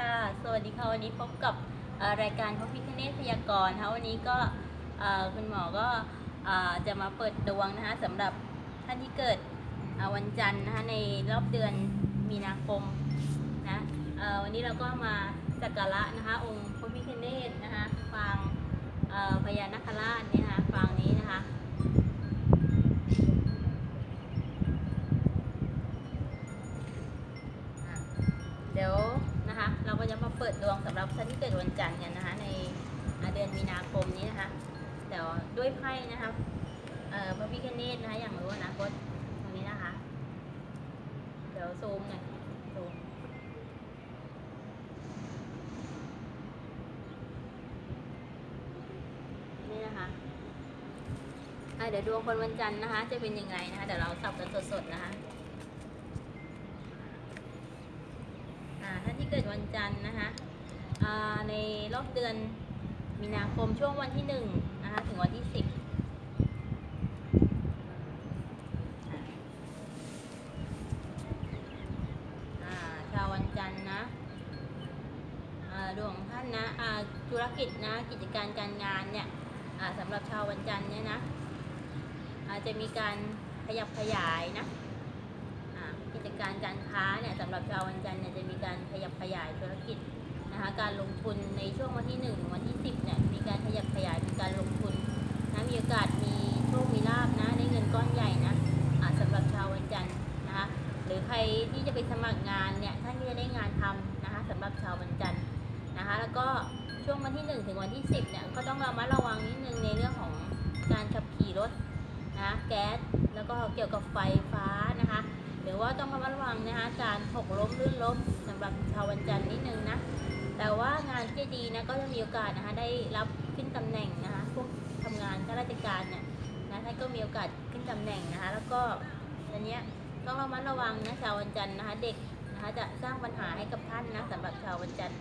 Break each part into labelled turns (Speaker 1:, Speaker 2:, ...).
Speaker 1: ค่ะ สวัสดีค่ะ วันนี้พบกับรายการพบพิคเนตพยากรณ์นะคะวันนี้ก็คุณหมอก็จะมาเปิดดวงนะคะสำหรับท่านที่เกิดวันจันทร์นะคะในรอบเดือนมีนาคมนะวันนี้เราก็มาสักการะนะคะองค์พระพิคเนตนะคะฟางพญานาคราชเนี่ยนะคะฟางนี้นะคะเดี๋ยว เราก็จะมาเปิดดวงสำหรับท่านที่เกิดวันจันทร์กันนะคะ ในเดือนมีนาคมนี้นะคะเดี๋ยวด้วยไพ่นะคะพระพิคเนตนะคะอย่างรู้นะคตตรงนี้นะคะ เดี๋ยวซูมหน่อยซูมนี่นะคะอะเดี๋ยวดวงคนวันจันทร์นะคะ จะเป็นยังไงนะคะเดี๋ยวเราสับกันสดๆนะคะ อ่าท่านที่ เกิดวันจันทร์นะคะในรอบเดือนมีนาคมช่วงวันที่หนึ่งนะคะถึงวันที่สิบชาววันจันทร์นะดวงของท่านนะธุรกิจนะกิจการการงานเนี่ยสำหรับชาววันจันทร์เนี่ยนะจะมีการขยับขยายนะ กิจการการค้าเนี่ยสำหรับชาววันจันทร์เนี่ยจะมีการขยับขยายธุรกิจนะคะการลงทุนในช่วงวันที่ 1 ถึงวันที่ 10เนี่ยมีการขยับขยายมีการลงทุนนะมีโอกาสมีโชคมีลาบนะได้เงินก้อนใหญ่นะอ่าสำหรับชาววันจันทร์นะคะหรือใครที่จะไปสมัครงานเนี่ยท่านก็จะได้งานทำนะคะสำหรับชาววันจันทร์นะคะแล้วก็ช่วงวันที่ 1 ถึงวันที่ 10เนี่ยก็ต้องระมัดระวังนิดนึงในเรื่องของการขับขี่รถนะแก๊สแล้วก็เกี่ยวกับไฟฟ้านะคะ หรือว่าต้องระมัดระวังนะคะการหกล้มลื่นล้มสำหรับชาววันจันทร์นิดนึงนะ แต่ว่างานที่ดีนะก็จะมีโอกาสนะคะได้รับขึ้นตำแหน่งนะคะพวกทำงานข้าราชการเนี่ยนะท่านก็มีโอกาสขึ้นตำแหน่งนะคะ แล้วก็อันเนี้ยต้องระมัดระวังนะชาววันจันทร์นะคะเด็กนะคะจะสร้างปัญหาให้กับท่านนะสำหรับชาววันจันทร์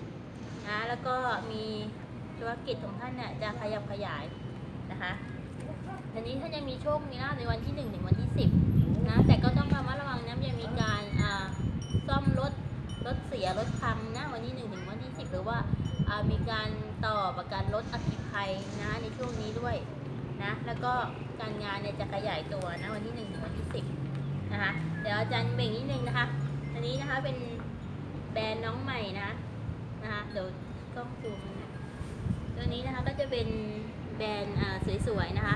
Speaker 1: นะแล้วก็มีธุรกิจของท่านเนี่ยจะขยับขยายนะคะทีนี้ท่านยังมีโชคมีลาภในวันที่หนึ่งถึงวันที่สิบ นะ แต่ก็ต้องระมัดระวังนะจะมีการอ่าซ่อมรถรถเสียรถพังนะวันที่หนึ่งถึงวันที่สิบหรือว่าอ่ามีการต่อประกันรถอัคคีภัยนะในช่วงนี้ด้วยนะแล้วก็การงานเนี่ยจะขยายตัวนะวันที่หนึ่งถึงวันที่สิบนะคะเดี๋ยวอาจารย์เบ่งนิดนึงนะคะ อันนี้นะคะเป็นแบรนด์น้องใหม่นะนะคะเดี๋ยวกล้องซูมนะตัวนี้นะคะก็จะเป็นแบรนด์สวยๆนะคะ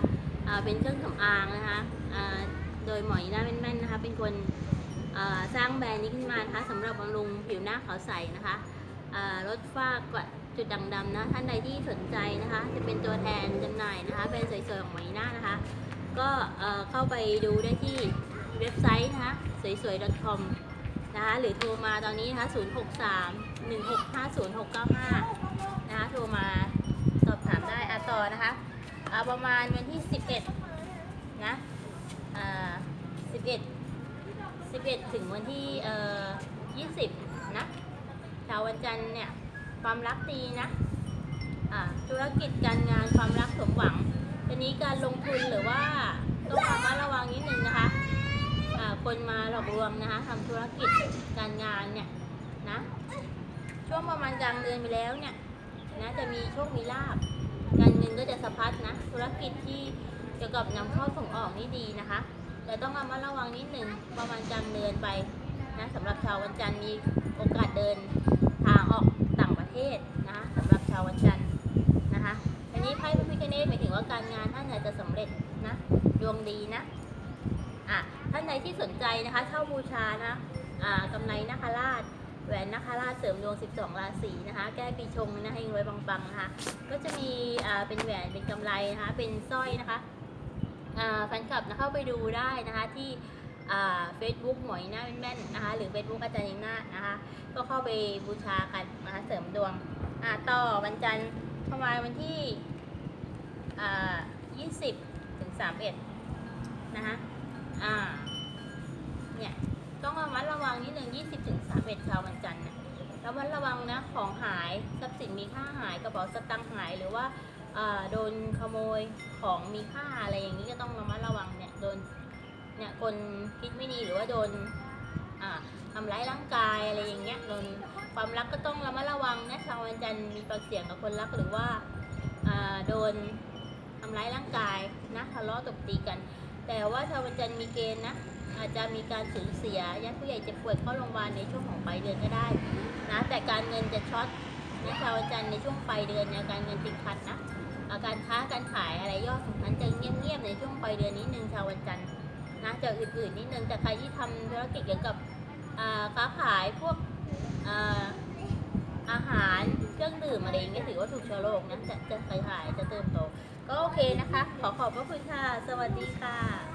Speaker 1: เป็นเครื่องสำอางนะคะ ยหมอยีน่าแม่นๆนะคะ เป็นคนสร้างแบรนด์นี้ขึ้นมานะคะสำหรับบำรุงผิวหน้าขาวใสนะคะลดฝ้ากระจุดด่างดำนะ ท่านใดที่สนใจนะคะ จะเป็นตัวแทนจำหน่ายนะคะแบรนด์สวยๆของหมอยีน่านะคะ ก็เอ่อเข้าไปดูได้ที่เว็บไซต์นะคะสวยๆ .com นะคะหรือโทรมาตอนนี้นะคะ063 165 0695 นะคะโทรมาสอบถามได้อะต่อนะคะประมาณวันที่ 11 นะอ่า สิบเอ็ดสิบเอ็ดถึงวันที่เอ่อยี่สิบนะชาววันจันทร์เนี่ย ความรักดีนะอ่าธุรกิจการงานความรักสมหวังทีนี้การลงทุนหรือว่าต้องระมัดระวังนิดนึงนะคะอ่าคนมาหลอกลวงนะคะทำธุรกิจการงานเนี่ยนะช่วงประมาณกลางเดือนไปแล้วเนี่ยนะจะมีโชคมีลาบการเงินก็จะสะพัดนะ ธุรกิจที่เกี่ยวกับนำเข้าส่งออกนี่ดีนะคะ แต่ต้องระมัดระวังนิดหนึ่งประมาณกลางเดือนไปนะสำหรับชาววันจันทร์มีโอกาสเดินทางออกต่างประเทศนะสำหรับชาววันจันทร์นะคะอันนี้ไพ่พระพิฆเนศหมายถึงว่าการงานท่านอาจจะสำเร็จนะดวงดีนะอะท่านใดที่สนใจนะคะเช่าบูชานะอ่ากำไรนาคราชแหวนนาคราชเสริมดวง 12 ราศีนะคะ แก้ปีชงนะให้รวยปังๆนะคะก็จะมีอ่าเป็นแหวนเป็นกำไรนะคะ เป็นสร้อยนะคะ แฟนคลับนะเข้าไปดูได้นะคะที่เฟซบุ๊กหมอยหน้าแม่นๆนะคะหรือ Facebook อาจารย์ยิงหน้านะคะก็เข้าไปบูชากันนะคะเสริมดวงต่อวันจันทร์ประมาณวันที่อ่า20ถึง31นะคะเนี่ยต้องระมัดระวังนิดนึง20ถึง31ชาววันจันทร์นะระมัดระวังนะของหายทรัพย์สินมีค่าหายกระเป๋าสตางค์หายหรือว่า โดนขโมยของมีค่าอะไรอย่างนี้ก็ต้องระมัดระวังเนี่ยโดนเนี่ยคนคิดไม่ดีหรือว่าโดนทำร้ายร่างกายอะไรอย่างเงี้ยนนความรักก็ต้องระมัดระวังนะชาววันจันทร์มีปากเสียงกับคนรักหรือว่าโดนทำร้ายร่างกายนะทะเลาะตบตีกัน แต่ว่าชาววันจันทร์มีเกณฑ์นะอาจจะมีการสูญเสียญาติผู้ใหญ่จ็บป่วยเข้าโรงพยาบาลในช่วงของปลายเดือนก็ได้นะแต่การเงินจะช็อตนะชาววันจันทร์ในช่วงปลายเดือนเนี่ยการเงินติดขัดนะ การค้าการขายอะไรยอดของนั้นจะเงียบๆในช่วงปลายเดือนนิดนึงชาววันจันทร์นะจะอื่นๆนิดนึงแต่ใครที่ทำธุรกิจเกี่ยวกับอ่าค้าขายพวกอาหารเครื่องดื่มอะไรอย่างเงี้ยถือว่าถูกเชื้อโรคนะจะจะขายขายจะเติมโตก็โอเคนะคะ ขอขอบพระคุณค่ะ สวัสดีค่ะ